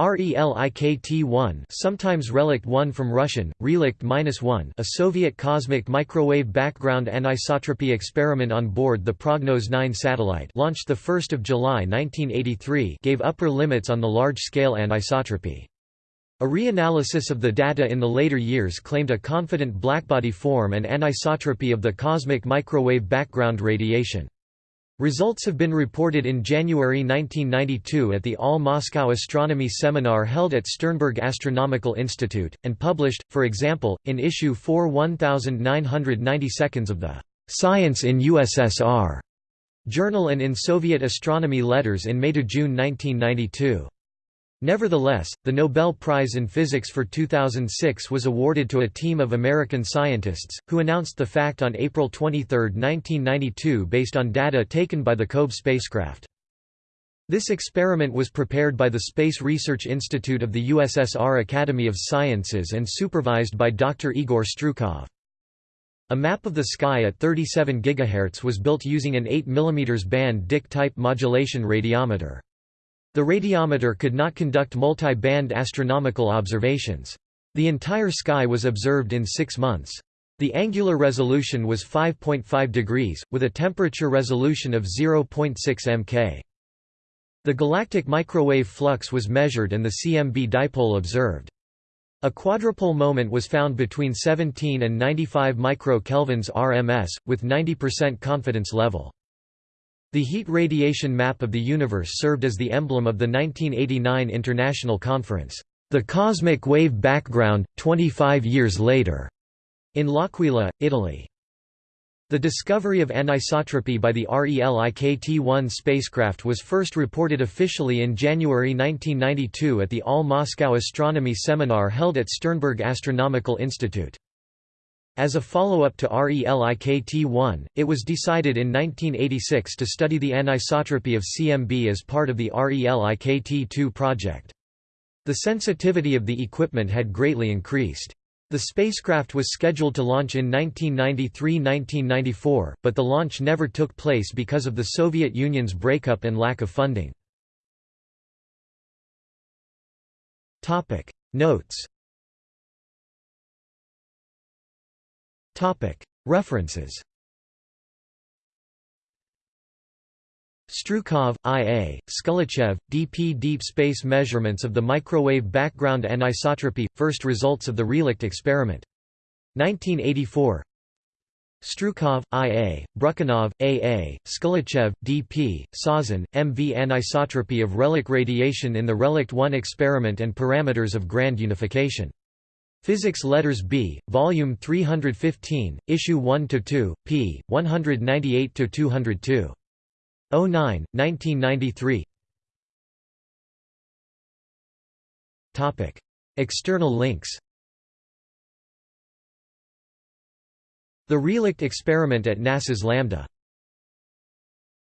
RELIKT-1 sometimes Relikt 1 from Russian, Relikt-1 a Soviet cosmic microwave background anisotropy experiment on board the Prognoz 9 satellite launched 1 July 1983 gave upper limits on the large-scale anisotropy. A reanalysis of the data in the later years claimed a confident blackbody form and anisotropy of the cosmic microwave background radiation. Results have been reported in January 1992 at the All Moscow Astronomy Seminar held at Sternberg Astronomical Institute, and published, for example, in issue 4 1992 of the Science in USSR journal and in Soviet astronomy letters in May–June 1992. Nevertheless, the Nobel Prize in Physics for 2006 was awarded to a team of American scientists, who announced the fact on April 23, 1992 based on data taken by the COBE spacecraft. This experiment was prepared by the Space Research Institute of the USSR Academy of Sciences and supervised by Dr. Igor Strukov. A map of the sky at 37 GHz was built using an 8 mm band Dicke-type modulation radiometer. The radiometer could not conduct multi-band astronomical observations. The entire sky was observed in six months. The angular resolution was 5.5 degrees, with a temperature resolution of 0.6 mK. The galactic microwave flux was measured and the CMB dipole observed. A quadrupole moment was found between 17 and 95 microkelvins RMS, with 90% confidence level. The heat radiation map of the universe served as the emblem of the 1989 International Conference, The Cosmic Wave Background, 25 Years Later, in L'Aquila, Italy. The discovery of anisotropy by the RELIKT-1 spacecraft was first reported officially in January 1992 at the All Moscow Astronomy Seminar held at Sternberg Astronomical Institute. As a follow-up to RELIKT-1, it was decided in 1986 to study the anisotropy of CMB as part of the RELIKT-2 project. The sensitivity of the equipment had greatly increased. The spacecraft was scheduled to launch in 1993–1994, but the launch never took place because of the Soviet Union's breakup and lack of funding. Notes References Strukov, I. A., Skulachev, D. P. Deep Space Measurements of the Microwave Background Anisotropy – First Results of the Relikt Experiment. 1984 Strukov, I. A., Brukhanov, A. A., D. P., Sazhin, M. V. Anisotropy of relic radiation in the Relikt 1 experiment and parameters of grand unification. Physics Letters B, Volume 315, Issue 1–2, p. 198–202. 09, 1993 External links The Relikt experiment at NASA's Lambda